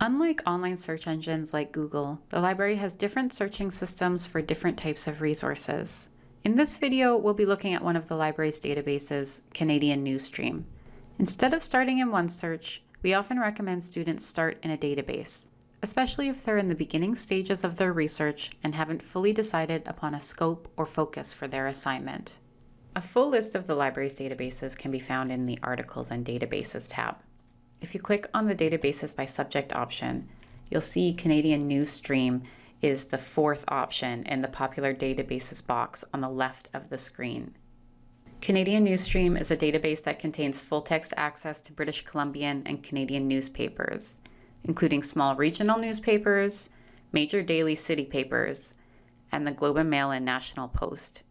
Unlike online search engines like Google, the library has different searching systems for different types of resources. In this video, we'll be looking at one of the library's databases, Canadian Newsstream. Instead of starting in OneSearch, we often recommend students start in a database, especially if they're in the beginning stages of their research and haven't fully decided upon a scope or focus for their assignment. A full list of the library's databases can be found in the Articles and Databases tab. If you click on the Databases by Subject option, you'll see Canadian Newsstream is the fourth option in the Popular Databases box on the left of the screen. Canadian Newsstream is a database that contains full-text access to British Columbian and Canadian newspapers, including small regional newspapers, major daily city papers, and the Globe and Mail and National Post.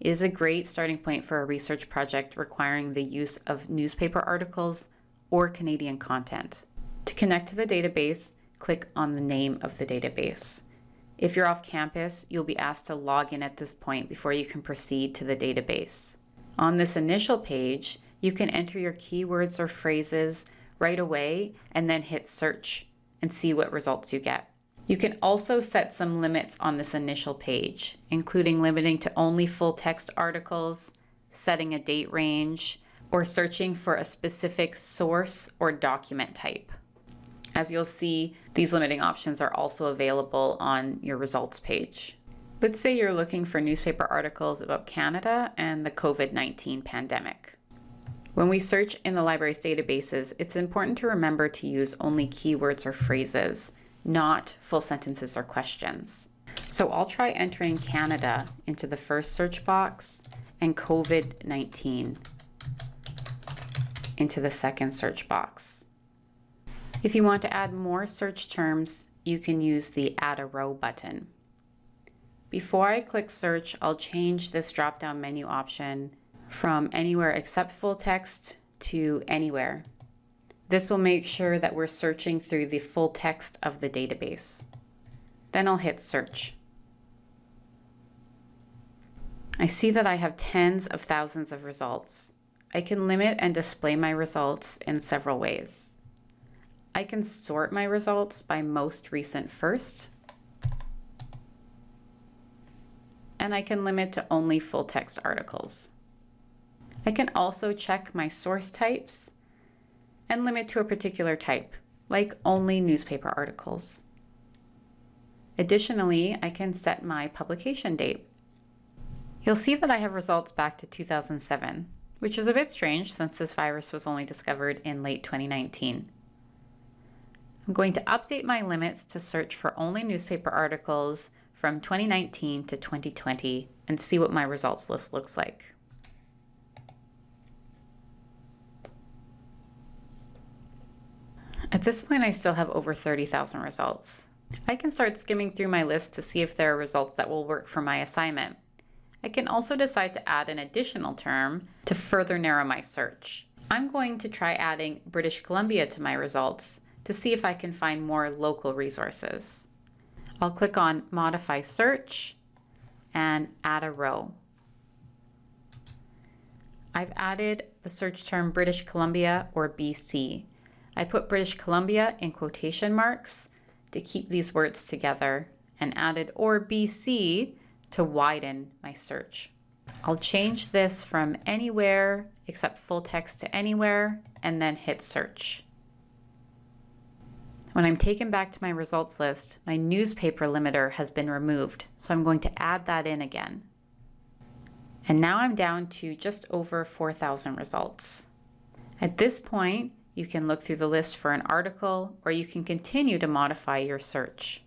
It is a great starting point for a research project requiring the use of newspaper articles or Canadian content. To connect to the database, click on the name of the database. If you're off campus, you'll be asked to log in at this point before you can proceed to the database. On this initial page, you can enter your keywords or phrases right away and then hit search and see what results you get. You can also set some limits on this initial page, including limiting to only full text articles, setting a date range, or searching for a specific source or document type. As you'll see, these limiting options are also available on your results page. Let's say you're looking for newspaper articles about Canada and the COVID-19 pandemic. When we search in the library's databases, it's important to remember to use only keywords or phrases, not full sentences or questions. So I'll try entering Canada into the first search box and COVID-19 into the second search box. If you want to add more search terms, you can use the Add a Row button. Before I click search, I'll change this drop-down menu option from anywhere except full text to anywhere. This will make sure that we're searching through the full text of the database. Then I'll hit search. I see that I have tens of thousands of results. I can limit and display my results in several ways. I can sort my results by most recent first, and I can limit to only full text articles. I can also check my source types and limit to a particular type, like only newspaper articles. Additionally, I can set my publication date. You'll see that I have results back to 2007, which is a bit strange since this virus was only discovered in late 2019. I'm going to update my limits to search for only newspaper articles from 2019 to 2020 and see what my results list looks like. At this point, I still have over 30,000 results. I can start skimming through my list to see if there are results that will work for my assignment. I can also decide to add an additional term to further narrow my search. I'm going to try adding British Columbia to my results to see if I can find more local resources. I'll click on Modify Search and add a row. I've added the search term British Columbia or BC. I put British Columbia in quotation marks to keep these words together and added or BC to widen my search. I'll change this from anywhere except full text to anywhere and then hit search. When I'm taken back to my results list, my newspaper limiter has been removed, so I'm going to add that in again. And now I'm down to just over 4,000 results. At this point, you can look through the list for an article or you can continue to modify your search.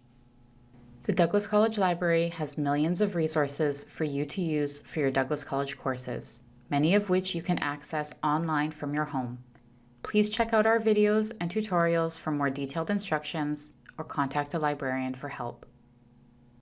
The Douglas College Library has millions of resources for you to use for your Douglas College courses, many of which you can access online from your home. Please check out our videos and tutorials for more detailed instructions or contact a librarian for help.